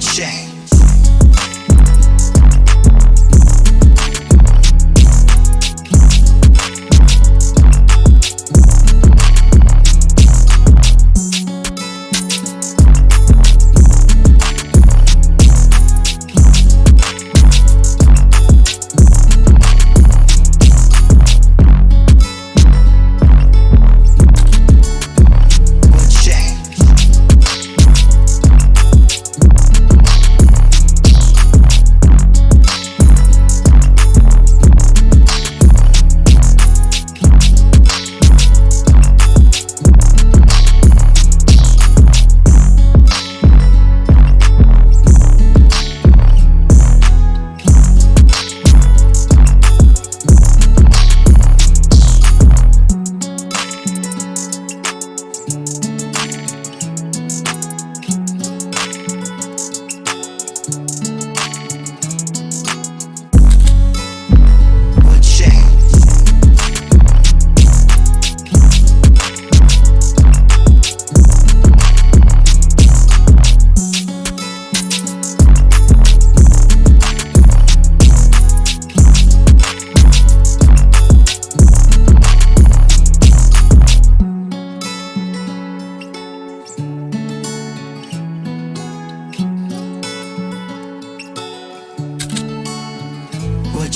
shame.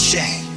shame.